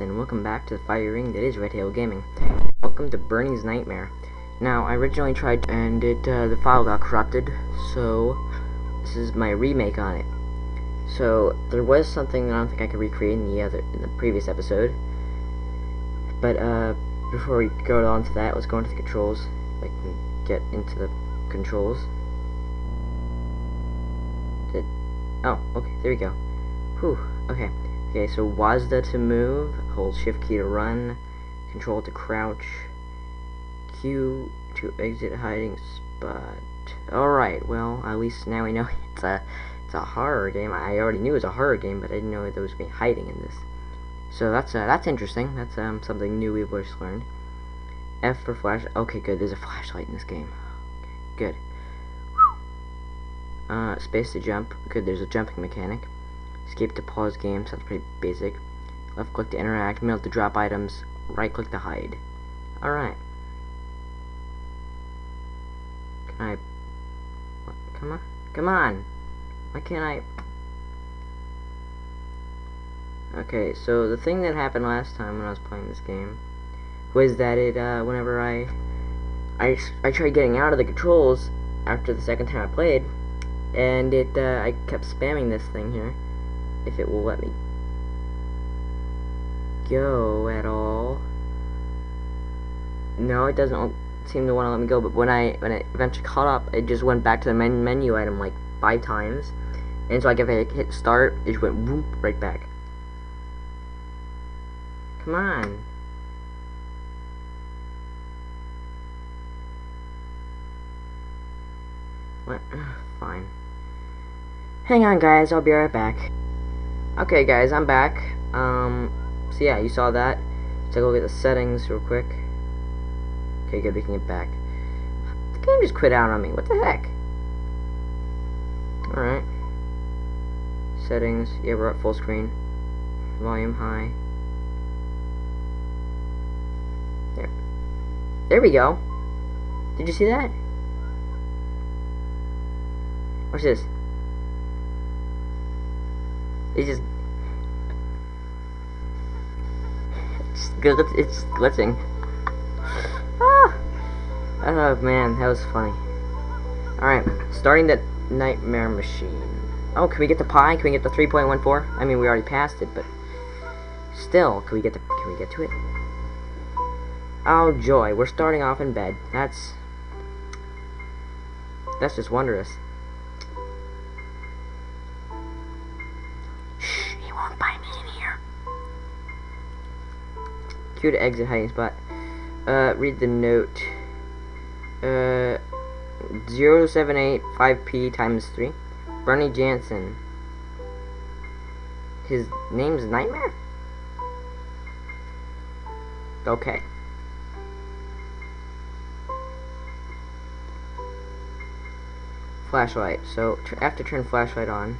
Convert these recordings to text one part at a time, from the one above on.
and welcome back to the fire ring that is Red Tail Gaming. Welcome to Bernie's Nightmare. Now, I originally tried, and it uh, the file got corrupted, so this is my remake on it. So there was something that I don't think I could recreate in the other in the previous episode. But uh, before we go on to that, let's go into the controls. I can get into the controls. Did oh okay there we go. Whew okay. Okay, so WASD to move, hold shift key to run, control to crouch, Q to exit hiding spot. Alright, well, at least now we know it's a it's a horror game. I already knew it was a horror game, but I didn't know there was going to be hiding in this. So that's uh, that's interesting. That's um, something new we've just learned. F for flash. Okay, good. There's a flashlight in this game. Okay, good. Uh, space to jump. Good. There's a jumping mechanic. Escape to pause game, sounds pretty basic. Left click to interact, middle to drop items, right click to hide. Alright. Can I... Come on. Come on! Why can't I... Okay, so the thing that happened last time when I was playing this game was that it, uh, whenever I, I, I tried getting out of the controls after the second time I played, and it, uh, I kept spamming this thing here, if it will let me go at all. No, it doesn't seem to want to let me go, but when I when it eventually caught up, it just went back to the men menu item like five times. And so like if I hit start, it just went whoop right back. Come on. What? Fine. Hang on guys, I'll be right back. Okay guys, I'm back. Um, so yeah, you saw that. Let's take a look at the settings real quick. Okay, good, we can get back. The game just quit out on me, what the heck? Alright. Settings, yeah, we're at full screen. Volume high. There. There we go. Did you see that? What's this? It's just, it's just it's glitching. Ah! Oh man, that was funny. Alright, starting the nightmare machine. Oh, can we get the pie? Can we get the 3.14? I mean, we already passed it, but still, can we get the? Can we get to it? Oh joy, we're starting off in bed. That's that's just wondrous. Q to exit hiding spot. Uh, read the note. Uh, 0785P times 3. Bernie Jansen. His name's Nightmare? Okay. Flashlight. So, I have to turn flashlight on.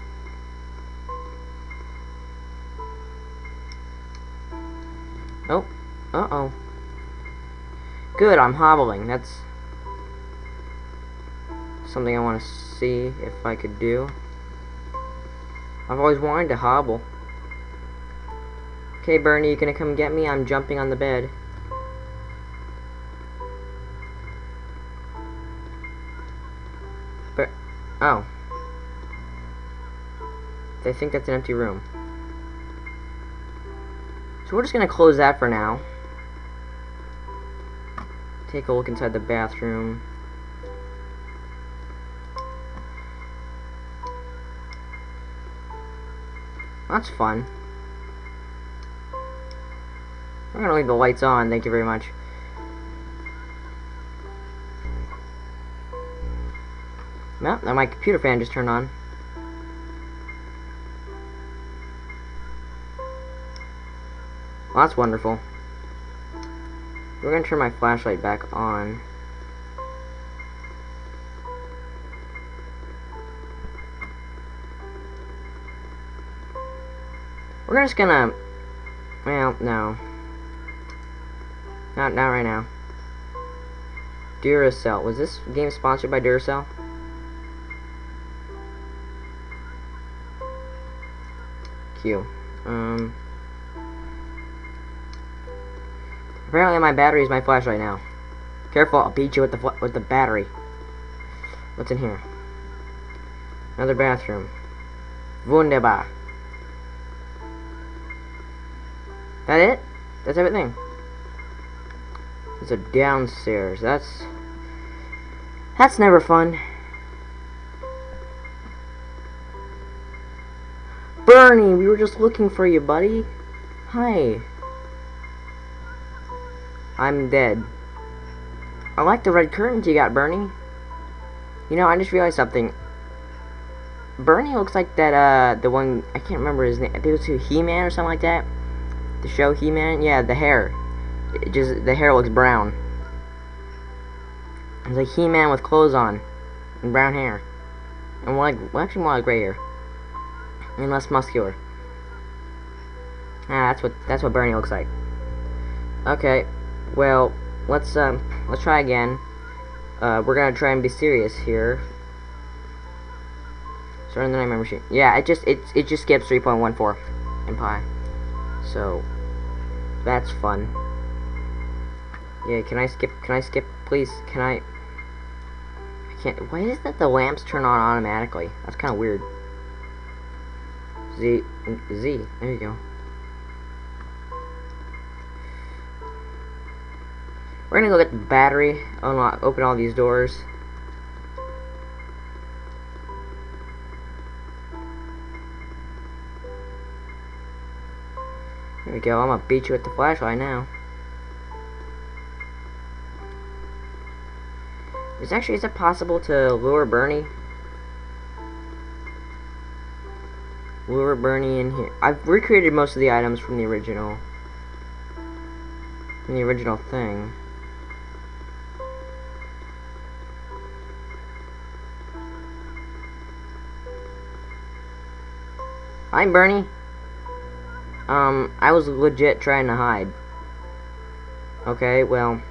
Uh-oh. Good, I'm hobbling. That's something I want to see if I could do. I've always wanted to hobble. Okay, Bernie, you gonna come get me? I'm jumping on the bed. But, oh. They think that's an empty room. So we're just gonna close that for now take a look inside the bathroom. That's fun. I'm gonna leave the lights on, thank you very much. Well, now my computer fan just turned on. Well, that's wonderful. We're gonna turn my flashlight back on. We're just gonna... Well, no. Not, not right now. Duracell. Was this game sponsored by Duracell? Q. Um... Apparently my battery is my flash right now. Careful, I'll beat you with the with the battery. What's in here? Another bathroom. Wunderbar. That it? That's everything. There's a downstairs. That's that's never fun. Bernie, we were just looking for you, buddy. Hi. I'm dead. I like the red curtains you got, Bernie. You know, I just realized something. Bernie looks like that, uh, the one, I can't remember his name. I think it was He-Man or something like that. The show He-Man? Yeah, the hair. It just, the hair looks brown. It's like He-Man with clothes on. And brown hair. And more like, well, actually more like gray hair. And less muscular. Ah, that's what, that's what Bernie looks like. Okay, well, let's, um, let's try again. Uh, we're gonna try and be serious here. Starting the nightmare machine. Yeah, it just it it just skips 3.14 in Pi. So that's fun. Yeah, can I skip? Can I skip, please? Can I? I can't. Why is that the lamps turn on automatically? That's kind of weird. Z Z. There you go. We're gonna go get the battery, unlock, open all these doors. There we go, I'm gonna beat you with the flashlight now. Is actually, is it possible to lure Bernie? Lure Bernie in here. I've recreated most of the items from the original. From the original thing. Hi, Bernie. Um, I was legit trying to hide. Okay, well...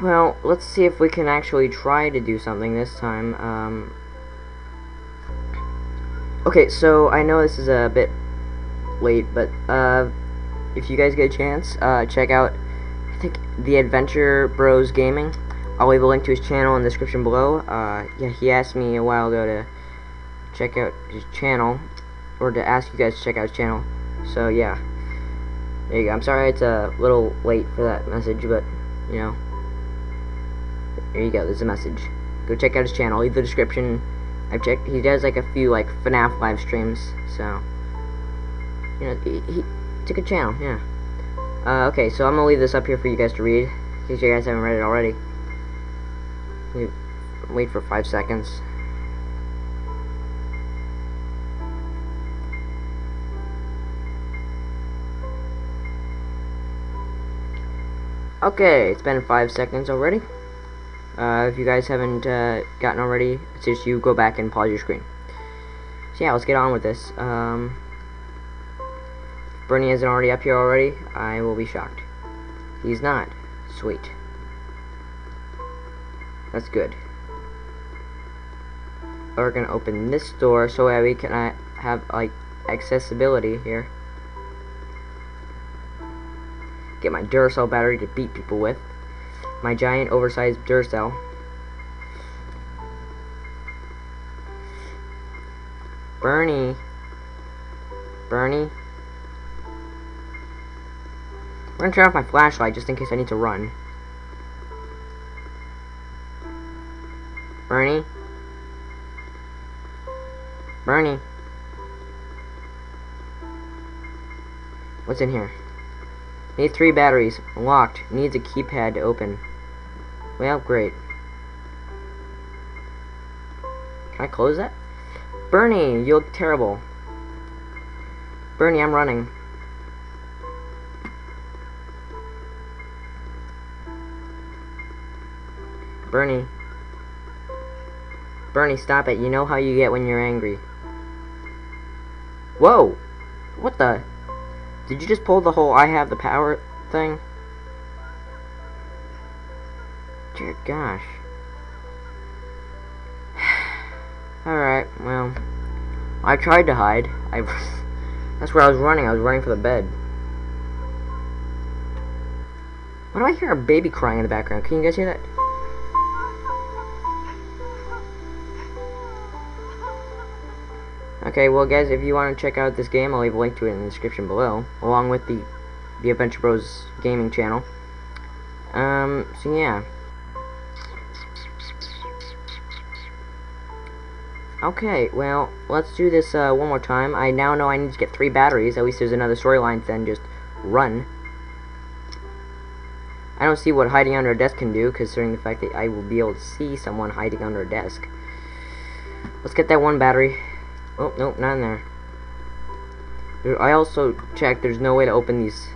Well, let's see if we can actually try to do something this time. Um... Okay, so I know this is a bit late, but, uh, if you guys get a chance, uh, check out, I think, The Adventure Bros Gaming. I'll leave a link to his channel in the description below. Uh, yeah, he asked me a while ago to check out his channel, or to ask you guys to check out his channel. So yeah, there you go. I'm sorry it's a little late for that message, but you know, there you go. There's a message. Go check out his channel. Leave the description. I've checked. He does like a few like FNAF live streams, so you know, he, he it's a channel. Yeah. Uh, okay, so I'm gonna leave this up here for you guys to read, in case you guys haven't read it already. Wait for five seconds. Okay, it's been five seconds already. Uh, if you guys haven't uh, gotten already, it's just you go back and pause your screen. So yeah, let's get on with this. Um, Bernie isn't already up here already, I will be shocked. He's not. Sweet. That's good. We're gonna open this door so that we can uh, have like accessibility here get my Duracell battery to beat people with, my giant oversized Duracell. Bernie. Bernie. I'm gonna turn off my flashlight just in case I need to run. Bernie? Bernie? What's in here? Need three batteries. Locked. Needs a keypad to open. Well, great. Can I close that? Bernie, you look terrible. Bernie, I'm running. Bernie. Bernie, stop it. You know how you get when you're angry. Whoa! What the? Did you just pull the whole I have the power thing? Dear gosh. Alright, well. I tried to hide. I That's where I was running. I was running for the bed. Why do I hear a baby crying in the background? Can you guys hear that? Okay, well guys, if you want to check out this game, I'll leave a link to it in the description below, along with the the Adventure Bros gaming channel. Um, so yeah. Okay, well, let's do this uh, one more time. I now know I need to get three batteries. At least there's another storyline than just run. I don't see what hiding under a desk can do, considering the fact that I will be able to see someone hiding under a desk. Let's get that one battery. Oh, nope, not in there. I also checked there's no way to open these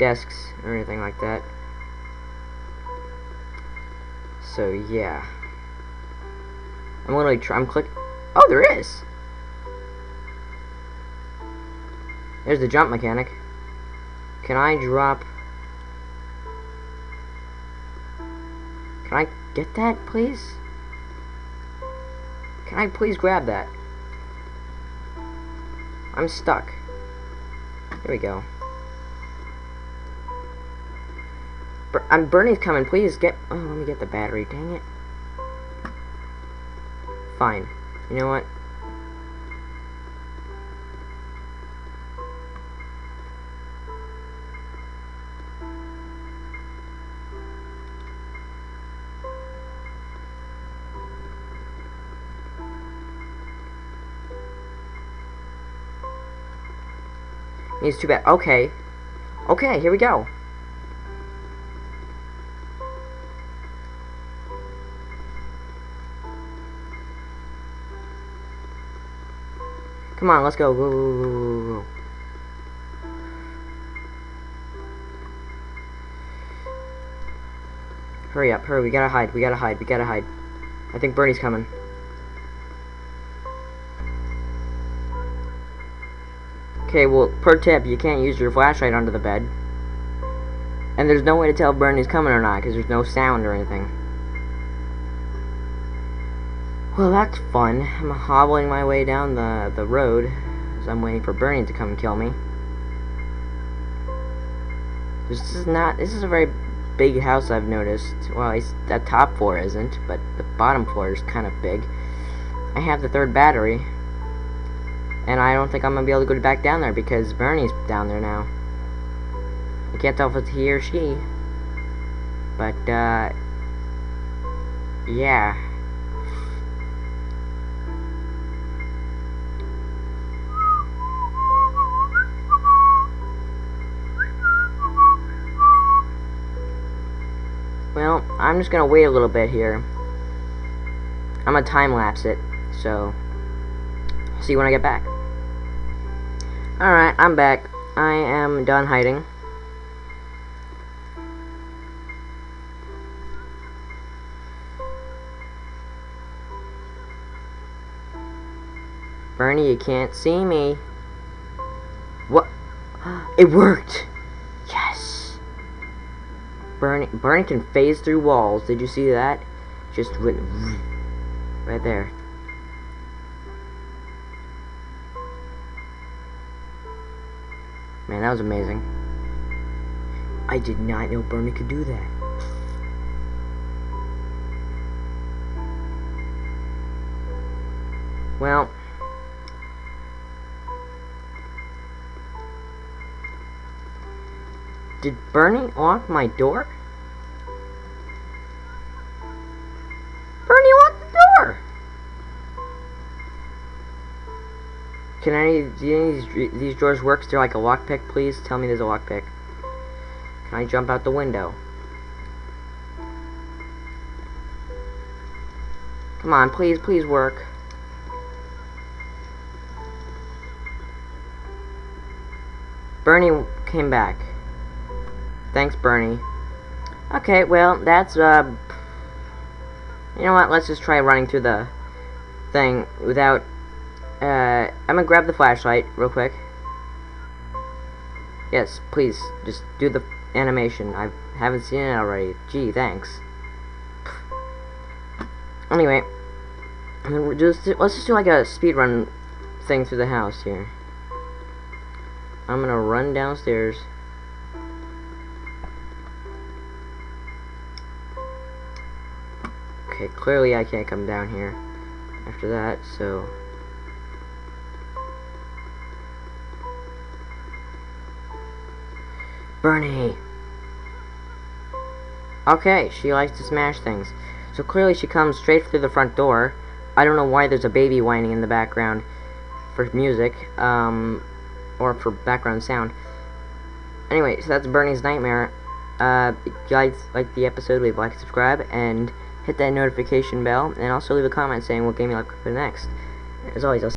desks or anything like that. So, yeah. I'm literally try I'm click Oh, there is! There's the jump mechanic. Can I drop... Can I get that, please? Can I please grab that? I'm stuck. Here we go. I'm Bernie's coming. Please get. Oh, let me get the battery. Dang it. Fine. You know what? It's too bad. Okay. Okay, here we go. Come on, let's go. Go, go, go, go, go. Hurry up, hurry, we gotta hide, we gotta hide, we gotta hide. I think Bernie's coming. Okay, well, per tip, you can't use your flashlight under the bed. And there's no way to tell if Bernie's coming or not, because there's no sound or anything. Well, that's fun. I'm hobbling my way down the, the road, as I'm waiting for Bernie to come and kill me. This is not, this is a very big house I've noticed. Well, the top floor isn't, but the bottom floor is kind of big. I have the third battery. And I don't think I'm going to be able to go back down there because Bernie's down there now. I can't tell if it's he or she. But, uh... Yeah. Well, I'm just gonna wait a little bit here. I'm gonna time lapse it, so see when I get back. Alright, I'm back. I am done hiding. Bernie, you can't see me. What? It worked! Yes! Bernie, Bernie can phase through walls. Did you see that? Just right there. Man, that was amazing. I did not know Bernie could do that. Well, did Bernie lock my door? Can any, do any of these, these drawers work? Is there like a lockpick, please? Tell me there's a lockpick. Can I jump out the window? Come on, please, please work. Bernie came back. Thanks, Bernie. Okay, well, that's, uh... You know what, let's just try running through the thing without uh, I'm gonna grab the flashlight real quick. Yes, please, just do the animation. I haven't seen it already. Gee, thanks. Anyway, just, let's just do like a speed run thing through the house here. I'm gonna run downstairs. Okay, clearly I can't come down here after that, so Bernie! Okay, she likes to smash things. So clearly she comes straight through the front door. I don't know why there's a baby whining in the background for music, um, or for background sound. Anyway, so that's Bernie's Nightmare. Uh, if you guys like the episode, leave a like, subscribe, and hit that notification bell, and also leave a comment saying what game you like for next. As always, I'll